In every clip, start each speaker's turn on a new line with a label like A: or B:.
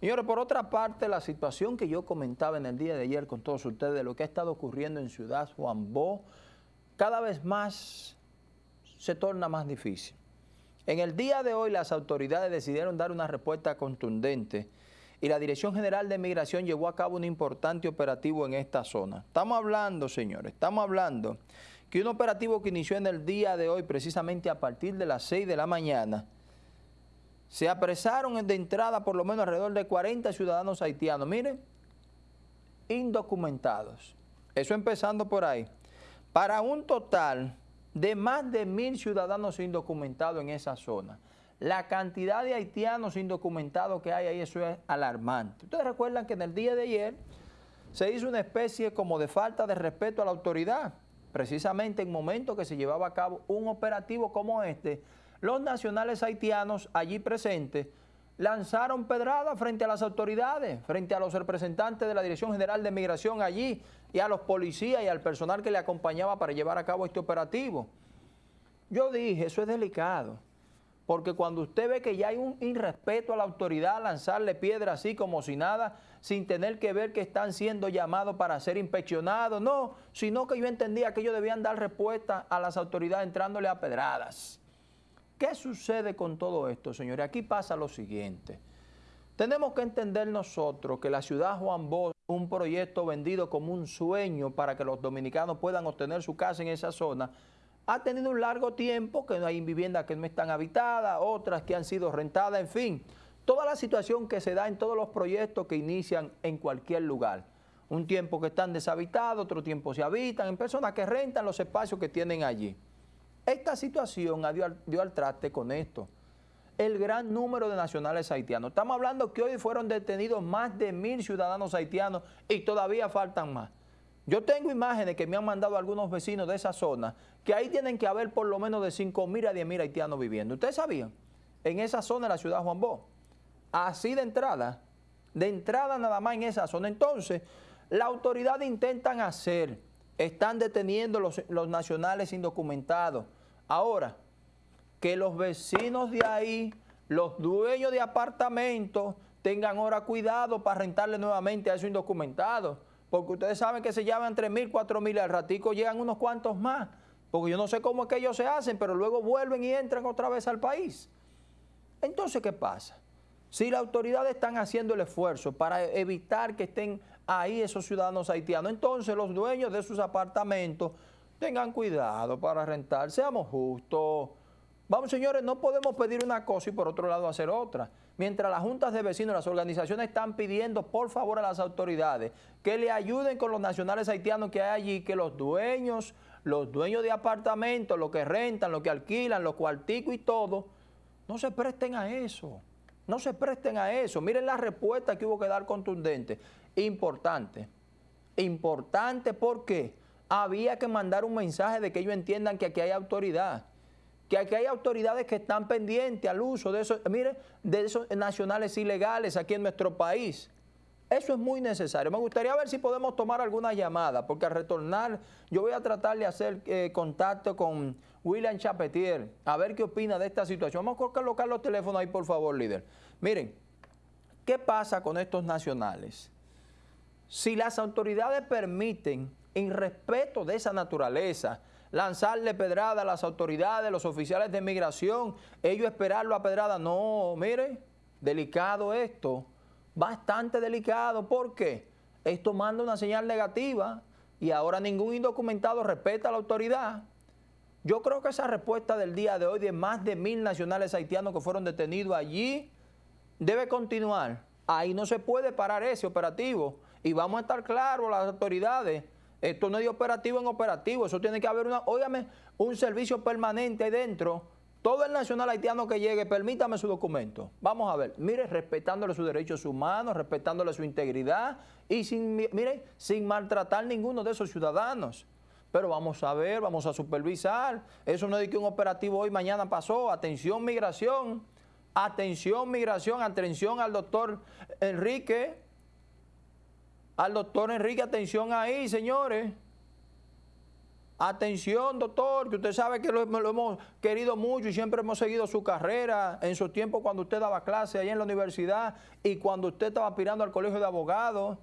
A: Señores, por otra parte, la situación que yo comentaba en el día de ayer con todos ustedes de lo que ha estado ocurriendo en Ciudad Juan Bó, cada vez más se torna más difícil. En el día de hoy las autoridades decidieron dar una respuesta contundente y la Dirección General de Migración llevó a cabo un importante operativo en esta zona. Estamos hablando, señores, estamos hablando que un operativo que inició en el día de hoy, precisamente a partir de las 6 de la mañana, se apresaron de entrada por lo menos alrededor de 40 ciudadanos haitianos, miren, indocumentados. Eso empezando por ahí. Para un total de más de mil ciudadanos indocumentados en esa zona. La cantidad de haitianos indocumentados que hay ahí, eso es alarmante. Ustedes recuerdan que en el día de ayer se hizo una especie como de falta de respeto a la autoridad, precisamente en momento que se llevaba a cabo un operativo como este, los nacionales haitianos allí presentes lanzaron pedradas frente a las autoridades, frente a los representantes de la Dirección General de Migración allí y a los policías y al personal que le acompañaba para llevar a cabo este operativo. Yo dije, eso es delicado, porque cuando usted ve que ya hay un irrespeto a la autoridad, lanzarle piedra así como si nada, sin tener que ver que están siendo llamados para ser inspeccionados, no, sino que yo entendía que ellos debían dar respuesta a las autoridades entrándole a pedradas. ¿Qué sucede con todo esto, señores? Aquí pasa lo siguiente. Tenemos que entender nosotros que la ciudad Juan Bosch, un proyecto vendido como un sueño para que los dominicanos puedan obtener su casa en esa zona, ha tenido un largo tiempo, que no hay viviendas que no están habitadas, otras que han sido rentadas, en fin, toda la situación que se da en todos los proyectos que inician en cualquier lugar. Un tiempo que están deshabitados, otro tiempo se habitan, en personas que rentan los espacios que tienen allí. Esta situación dio al, traste con esto. El gran número de nacionales haitianos. Estamos hablando que hoy fueron detenidos más de mil ciudadanos haitianos y todavía faltan más. Yo tengo imágenes que me han mandado algunos vecinos de esa zona, que ahí tienen que haber por lo menos de 5 mil a 10 mil haitianos viviendo. ¿Ustedes sabían? En esa zona de la ciudad de Juan Bó. Así de entrada, de entrada nada más en esa zona. Entonces, la autoridad intentan hacer, están deteniendo los, los nacionales indocumentados, Ahora, que los vecinos de ahí, los dueños de apartamentos, tengan ahora cuidado para rentarle nuevamente a esos indocumentados. Porque ustedes saben que se llaman 3 mil, 4 mil, al ratico llegan unos cuantos más. Porque yo no sé cómo es que ellos se hacen, pero luego vuelven y entran otra vez al país. Entonces, ¿qué pasa? Si las autoridades están haciendo el esfuerzo para evitar que estén ahí esos ciudadanos haitianos, entonces los dueños de sus apartamentos Tengan cuidado para rentar, seamos justos. Vamos, señores, no podemos pedir una cosa y por otro lado hacer otra. Mientras las juntas de vecinos, las organizaciones están pidiendo por favor a las autoridades que le ayuden con los nacionales haitianos que hay allí, que los dueños, los dueños de apartamentos, los que rentan, los que alquilan, los cuarticos y todo, no se presten a eso. No se presten a eso. Miren la respuesta que hubo que dar contundente. Importante. Importante, ¿por qué? Había que mandar un mensaje de que ellos entiendan que aquí hay autoridad, que aquí hay autoridades que están pendientes al uso de esos, mire, de esos nacionales ilegales aquí en nuestro país. Eso es muy necesario. Me gustaría ver si podemos tomar alguna llamada, porque al retornar yo voy a tratar de hacer eh, contacto con William Chapetier, a ver qué opina de esta situación. Vamos a colocar los teléfonos ahí, por favor, líder. Miren, ¿qué pasa con estos nacionales? Si las autoridades permiten en respeto de esa naturaleza, lanzarle pedrada a las autoridades, los oficiales de migración, ellos esperarlo a pedrada. No, mire, delicado esto, bastante delicado. ¿Por qué? Esto manda una señal negativa y ahora ningún indocumentado respeta a la autoridad. Yo creo que esa respuesta del día de hoy de más de mil nacionales haitianos que fueron detenidos allí debe continuar. Ahí no se puede parar ese operativo y vamos a estar claros las autoridades esto no es de operativo en operativo, eso tiene que haber una, óigame, un servicio permanente ahí dentro. Todo el nacional haitiano que llegue, permítame su documento. Vamos a ver, mire, respetándole sus derechos humanos, respetándole su integridad y sin, mire, sin maltratar ninguno de esos ciudadanos. Pero vamos a ver, vamos a supervisar. Eso no es que un operativo hoy, mañana pasó. Atención, migración. Atención, migración. Atención al doctor Enrique al doctor Enrique, atención ahí, señores. Atención, doctor, que usted sabe que lo, hemos querido mucho y siempre hemos seguido su carrera en su tiempo cuando usted daba clase allá en la universidad y cuando usted estaba aspirando al colegio de abogados.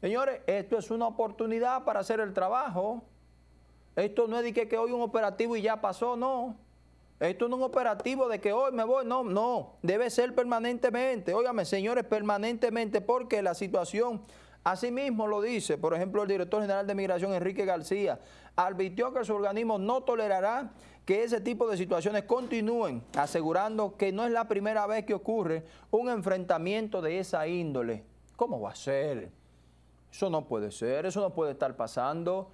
A: Señores, esto es una oportunidad para hacer el trabajo. Esto no es de que, que hoy un operativo y ya pasó, no. Esto no es un operativo de que hoy me voy, no, no. Debe ser permanentemente. Óigame, señores, permanentemente, porque la situación, así mismo lo dice, por ejemplo, el director general de Migración, Enrique García, advirtió que su organismo no tolerará que ese tipo de situaciones continúen, asegurando que no es la primera vez que ocurre un enfrentamiento de esa índole. ¿Cómo va a ser? Eso no puede ser, eso no puede estar pasando.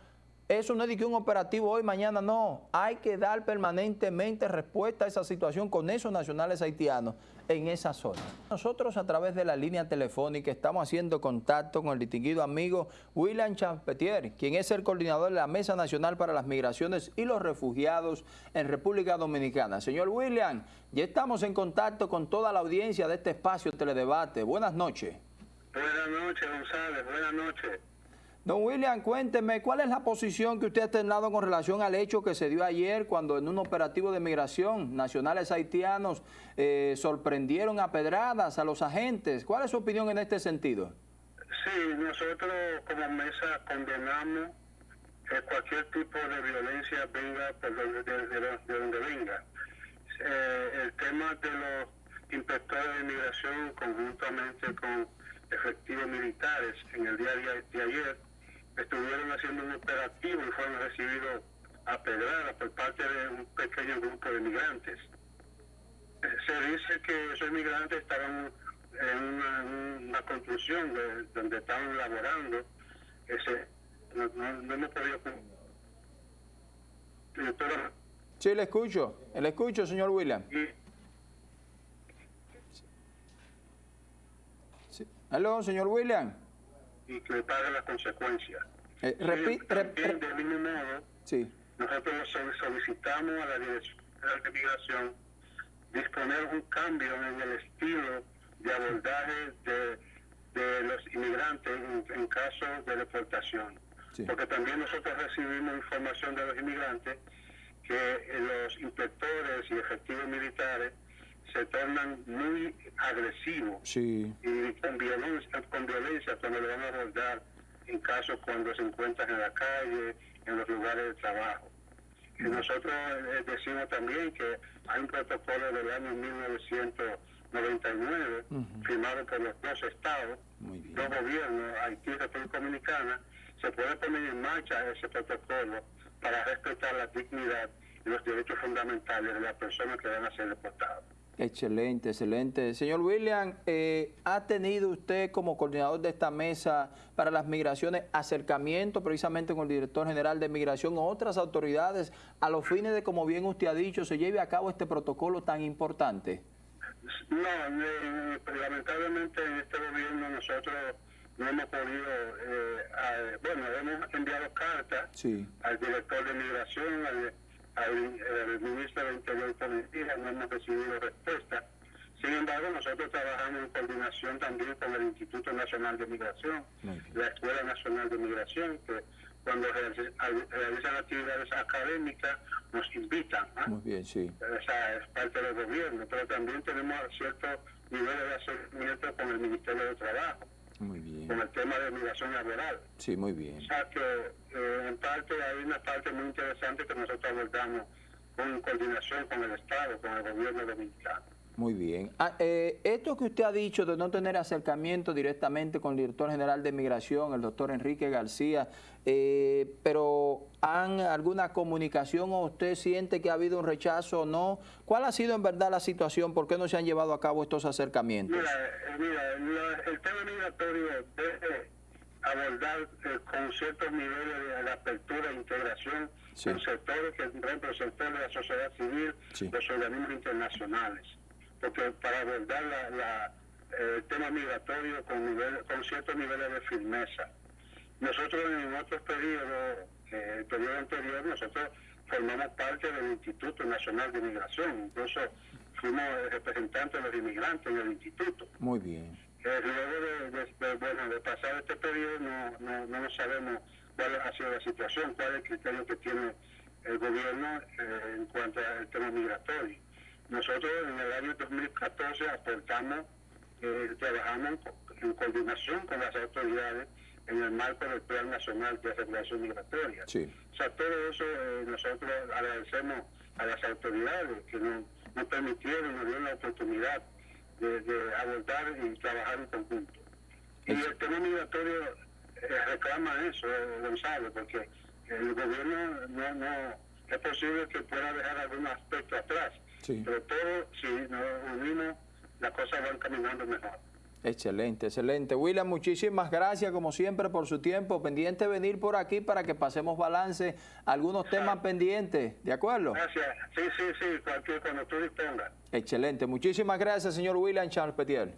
A: Eso no es de que un operativo hoy, mañana, no. Hay que dar permanentemente respuesta a esa situación con esos nacionales haitianos en esa zona. Nosotros a través de la línea telefónica estamos haciendo contacto con el distinguido amigo William Champetier, quien es el coordinador de la Mesa Nacional para las Migraciones y los Refugiados en República Dominicana. Señor William, ya estamos en contacto con toda la audiencia de este espacio Teledebate. Buenas noches.
B: Buenas noches, González. Buenas noches.
A: Don William, cuénteme, ¿cuál es la posición que usted ha tenido con relación al hecho que se dio ayer cuando en un operativo de migración nacionales haitianos eh, sorprendieron a pedradas a los agentes? ¿Cuál es su opinión en este sentido?
B: Sí, nosotros como mesa condenamos que cualquier tipo de violencia venga de, donde venga. Eh, el tema de los inspectores de migración conjuntamente con efectivos militares en el día de ayer estuvieron haciendo un operativo y fueron recibidos a pedrada por parte de un pequeño grupo de migrantes. Eh, se dice que esos migrantes estaban en una, construcción donde estaban laborando. Ese, no, no, hemos podido...
A: sí, le escucho. Le escucho, señor William. Sí. Aló, señor William
B: y que pague las consecuencias.
A: Eh, también,
B: del mismo modo,
A: sí.
B: nosotros solicitamos a la Dirección de Migración disponer un cambio en el estilo de abordaje de, de los inmigrantes en, caso de deportación. Porque también nosotros recibimos información de los inmigrantes que los inspectores y efectivos militares se tornan muy agresivos. Y con violencia, con violencia cuando le van a abordar en casos cuando se encuentran en la calle, en los lugares de trabajo. Y nosotros eh, decimos también que hay un protocolo del año 1999 firmado por los dos estados, dos gobiernos, Haití y República Dominicana, se puede poner en marcha ese protocolo para respetar la dignidad y los derechos fundamentales de las personas que van a ser deportadas.
A: Excelente, excelente. Señor William, eh, ¿ha tenido usted como coordinador de esta mesa para las migraciones acercamiento precisamente con el director general de migración o otras autoridades a los fines de, como bien usted ha dicho, se lleve a cabo este protocolo tan importante?
B: No, eh, lamentablemente en este gobierno nosotros no hemos podido, eh, bueno, hemos enviado cartas al director de migración, al al, ministro del Interior Policía, no hemos recibido respuesta. Sin embargo, nosotros trabajamos en coordinación también con el Instituto Nacional de Migración, la Escuela Nacional de Migración, que cuando realizan actividades académicas nos invitan.
A: Muy bien, sí.
B: Esa es parte del gobierno, pero también tenemos ciertos niveles de acercamiento con el Ministerio de Trabajo.
A: Muy bien.
B: Con el tema de migración laboral.
A: Sí, muy bien.
B: O sea que eh, en parte hay una parte muy interesante que nosotros abordamos con coordinación con el Estado, con el gobierno dominicano.
A: Muy bien. Ah, eh, esto que usted ha dicho de no tener acercamiento directamente con el director general de Migración, el doctor Enrique García, eh, pero ¿han alguna comunicación o usted siente que ha habido un rechazo o no? ¿Cuál ha sido en verdad la situación? ¿Por qué no se han llevado a cabo estos acercamientos?
B: Mira, eh, el tema migratorio debe abordar con ciertos niveles de apertura e integración en sectores que, por ejemplo, el sector de la sociedad civil, los organismos internacionales porque para abordar la, el tema migratorio con, nivel, con ciertos niveles de firmeza. Nosotros en otros periodos, eh, el periodo anterior, nosotros formamos parte del Instituto Nacional de Migración, incluso fuimos representantes de los inmigrantes en el instituto.
A: Muy bien.
B: Eh, luego de, bueno, de pasar este periodo no, no, no sabemos cuál ha sido la situación, cuál es el criterio que tiene el gobierno eh, en cuanto al tema migratorio. Nosotros en el año 2014 aportamos, eh, trabajamos en coordinación con las autoridades en el marco del Plan Nacional de Regulación Migratoria.
A: Sí.
B: O sea, todo eso eh, nosotros agradecemos a las autoridades que nos, nos permitieron, nos dieron la oportunidad de, de abordar y trabajar en conjunto. Y el tema migratorio eh, reclama eso, eh, Gonzalo, porque el gobierno no, no es posible que pueda dejar algún aspecto atrás,
A: Sí.
B: pero todo, si nos unimos, las cosas van caminando mejor.
A: Excelente, excelente. William, muchísimas gracias como siempre por su tiempo. Pendiente venir por aquí para que pasemos balance algunos temas pendientes. ¿De acuerdo?
B: Gracias. Sí, sí, sí, cualquier cuando tú dispongas.
A: Excelente. Muchísimas gracias, señor William Charles Petier.